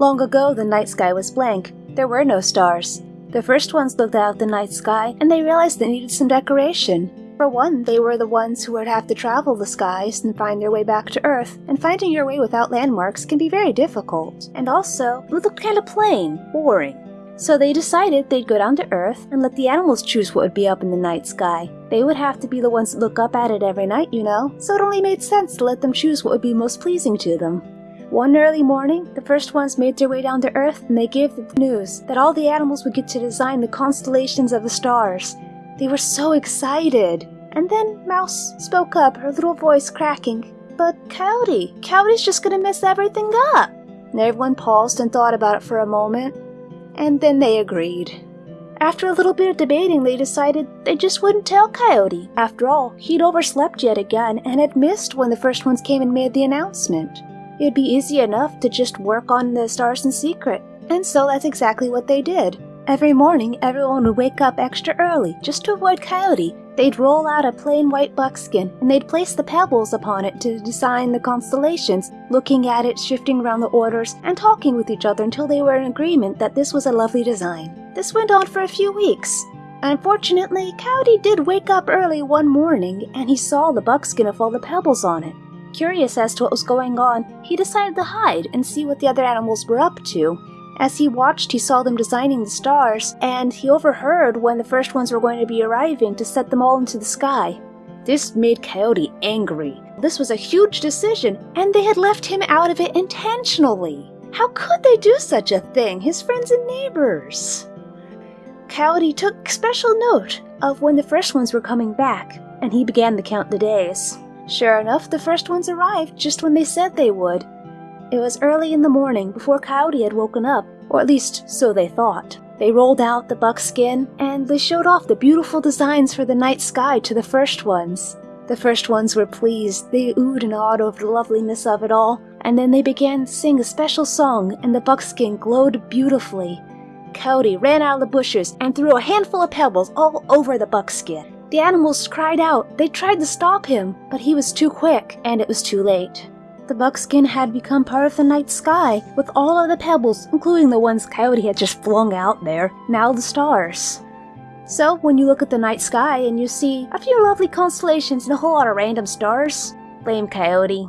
Long ago, the night sky was blank. There were no stars. The first ones looked out the night sky and they realized they needed some decoration. For one, they were the ones who would have to travel the skies and find their way back to Earth, and finding your way without landmarks can be very difficult. And also, it looked kinda plain, boring. So they decided they'd go down to Earth and let the animals choose what would be up in the night sky. They would have to be the ones that look up at it every night, you know, so it only made sense to let them choose what would be most pleasing to them. One early morning, the first ones made their way down to Earth and they gave the news that all the animals would get to design the constellations of the stars. They were so excited. And then Mouse spoke up, her little voice cracking. But Coyote, Coyote's just gonna mess everything up. And everyone paused and thought about it for a moment and then they agreed. After a little bit of debating, they decided they just wouldn't tell Coyote. After all, he'd overslept yet again and had missed when the first ones came and made the announcement. It'd be easy enough to just work on the stars in secret. And so that's exactly what they did. Every morning, everyone would wake up extra early just to avoid Coyote. They'd roll out a plain white buckskin and they'd place the pebbles upon it to design the constellations, looking at it, shifting around the orders, and talking with each other until they were in agreement that this was a lovely design. This went on for a few weeks. Unfortunately, Coyote did wake up early one morning and he saw the buckskin of all the pebbles on it. Curious as to what was going on, he decided to hide and see what the other animals were up to. As he watched, he saw them designing the stars, and he overheard when the first ones were going to be arriving to set them all into the sky. This made Coyote angry. This was a huge decision, and they had left him out of it intentionally. How could they do such a thing, his friends and neighbors? Coyote took special note of when the first ones were coming back, and he began to count the days. Sure enough, the first ones arrived just when they said they would, it was early in the morning before Coyote had woken up, or at least so they thought. They rolled out the buckskin and they showed off the beautiful designs for the night sky to the first ones. The first ones were pleased, they oohed and awed over the loveliness of it all, and then they began to sing a special song and the buckskin glowed beautifully. Coyote ran out of the bushes and threw a handful of pebbles all over the buckskin. The animals cried out. They tried to stop him, but he was too quick, and it was too late the buckskin had become part of the night sky, with all of the pebbles, including the ones Coyote had just flung out there, now the stars. So, when you look at the night sky and you see a few lovely constellations and a whole lot of random stars, blame Coyote.